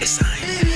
it's science.